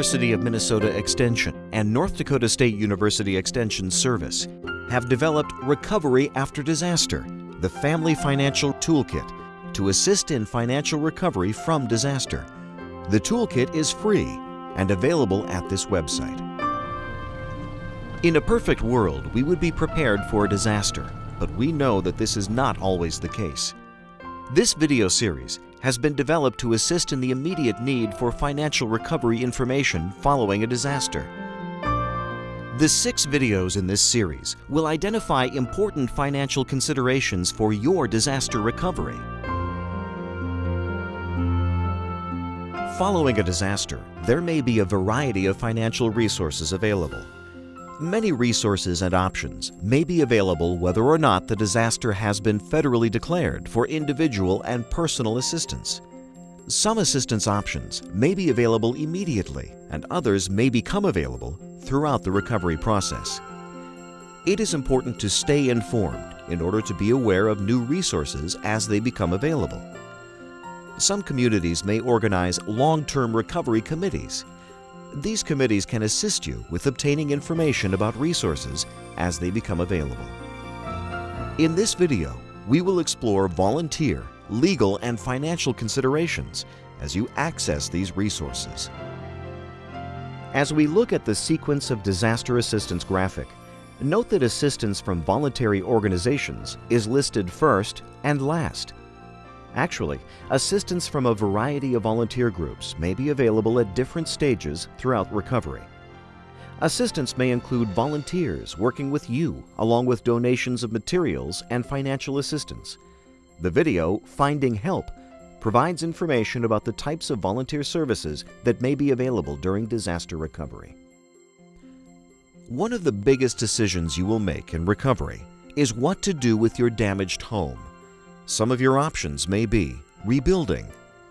University of Minnesota Extension and North Dakota State University Extension Service have developed Recovery After Disaster, the Family Financial Toolkit, to assist in financial recovery from disaster. The toolkit is free and available at this website. In a perfect world, we would be prepared for a disaster, but we know that this is not always the case. This video series has been developed to assist in the immediate need for financial recovery information following a disaster. The six videos in this series will identify important financial considerations for your disaster recovery. Following a disaster, there may be a variety of financial resources available. Many resources and options may be available whether or not the disaster has been federally declared for individual and personal assistance. Some assistance options may be available immediately and others may become available throughout the recovery process. It is important to stay informed in order to be aware of new resources as they become available. Some communities may organize long-term recovery committees these committees can assist you with obtaining information about resources as they become available. In this video, we will explore volunteer, legal, and financial considerations as you access these resources. As we look at the sequence of disaster assistance graphic, note that assistance from voluntary organizations is listed first and last Actually, assistance from a variety of volunteer groups may be available at different stages throughout recovery. Assistance may include volunteers working with you, along with donations of materials and financial assistance. The video, Finding Help, provides information about the types of volunteer services that may be available during disaster recovery. One of the biggest decisions you will make in recovery is what to do with your damaged home. Some of your options may be rebuilding,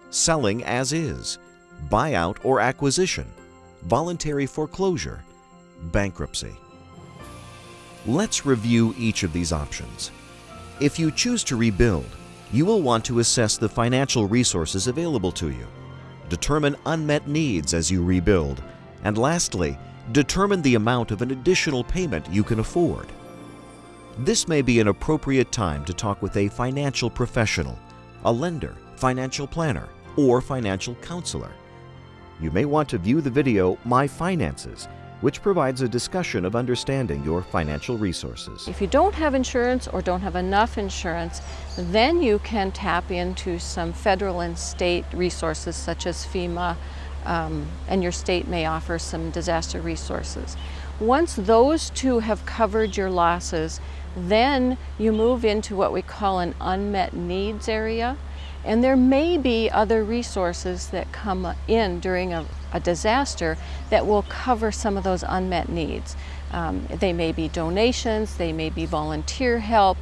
selling as is, buyout or acquisition, voluntary foreclosure, bankruptcy. Let's review each of these options. If you choose to rebuild, you will want to assess the financial resources available to you, determine unmet needs as you rebuild, and lastly, determine the amount of an additional payment you can afford. This may be an appropriate time to talk with a financial professional, a lender, financial planner, or financial counselor. You may want to view the video My Finances, which provides a discussion of understanding your financial resources. If you don't have insurance or don't have enough insurance, then you can tap into some federal and state resources such as FEMA, um, and your state may offer some disaster resources. Once those two have covered your losses, then you move into what we call an unmet needs area. And there may be other resources that come in during a, a disaster that will cover some of those unmet needs. Um, they may be donations, they may be volunteer help,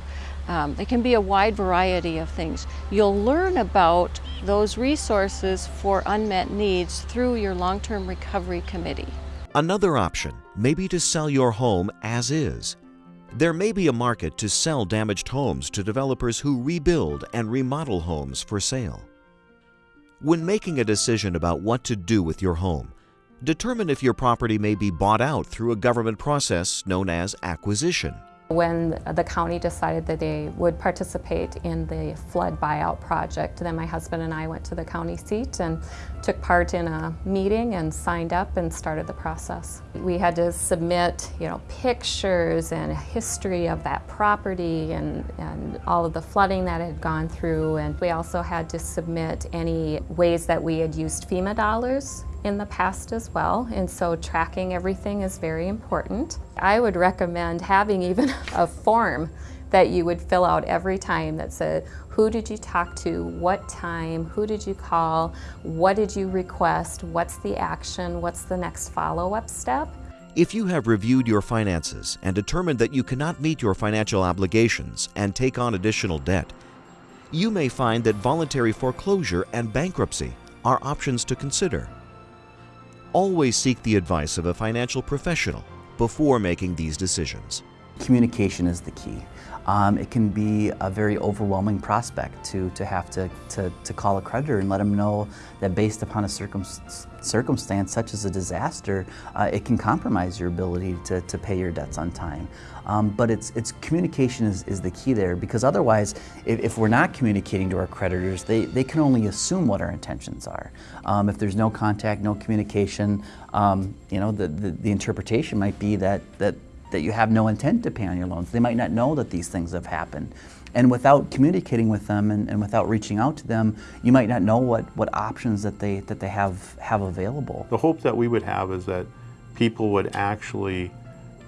um, it can be a wide variety of things. You'll learn about those resources for unmet needs through your long-term recovery committee. Another option may be to sell your home as is. There may be a market to sell damaged homes to developers who rebuild and remodel homes for sale. When making a decision about what to do with your home, determine if your property may be bought out through a government process known as acquisition. When the county decided that they would participate in the flood buyout project, then my husband and I went to the county seat and took part in a meeting and signed up and started the process. We had to submit, you know, pictures and history of that property and, and all of the flooding that had gone through. And we also had to submit any ways that we had used FEMA dollars in the past as well, and so tracking everything is very important. I would recommend having even a form that you would fill out every time that said, who did you talk to, what time, who did you call, what did you request, what's the action, what's the next follow-up step. If you have reviewed your finances and determined that you cannot meet your financial obligations and take on additional debt, you may find that voluntary foreclosure and bankruptcy are options to consider. Always seek the advice of a financial professional before making these decisions. communication is the key. Um, it can be a very overwhelming prospect to, to have to, to, to call a creditor and let them know that based upon a circum circumstance such as a disaster, uh, it can compromise your ability to, to pay your debts on time. Um, but it's, it's communication is, is the key there because otherwise, if, if, we're not communicating to our creditors, they, they can only assume what our intentions are. Um, if there's no contact, no communication, um, you know, the, the, the interpretation might be that, that that you have no intent to pay on your loans. They might not know that these things have happened. And without communicating with them and, and, without reaching out to them, you might not know what, what options that they, that they have, have available. The hope that we would have is that people would actually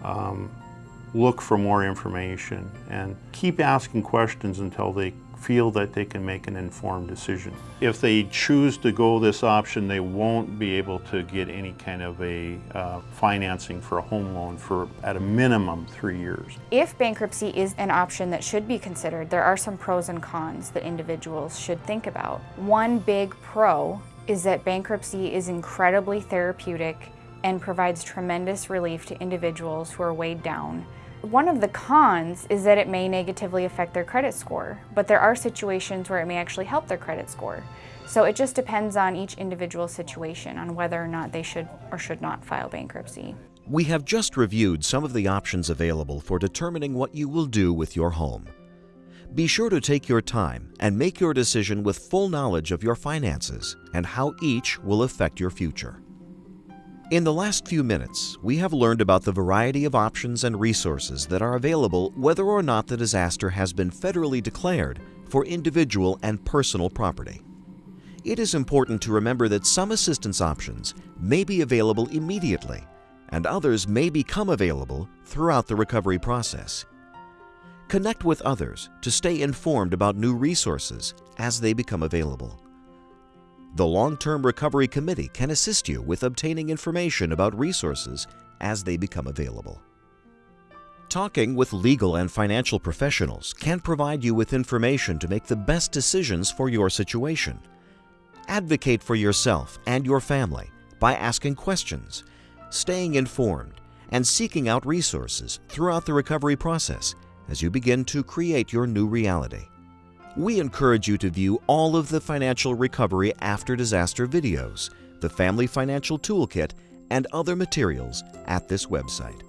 um, look for more information and keep asking questions until they feel that they can make an informed decision. If they choose to go this option, they won't be able to get any kind of a uh, financing for a home loan for at a minimum three years. If bankruptcy is an option that should be considered, there are some pros and cons that individuals should think about. One big pro is that bankruptcy is incredibly therapeutic and provides tremendous relief to individuals who are weighed down one of the cons is that it may negatively affect their credit score, but there are situations where it may actually help their credit score. So it just depends on each individual situation on whether or not they should or should not file bankruptcy. We have just reviewed some of the options available for determining what you will do with your home. Be sure to take your time and make your decision with full knowledge of your finances and how each will affect your future. In the last few minutes, we have learned about the variety of options and resources that are available whether or not the disaster has been federally declared for individual and personal property. It is important to remember that some assistance options may be available immediately and others may become available throughout the recovery process. Connect with others to stay informed about new resources as they become available. The Long-Term Recovery Committee can assist you with obtaining information about resources as they become available. Talking with legal and financial professionals can provide you with information to make the best decisions for your situation. Advocate for yourself and your family by asking questions, staying informed, and seeking out resources throughout the recovery process as you begin to create your new reality. We encourage you to view all of the financial recovery after disaster videos, the Family Financial Toolkit, and other materials at this website.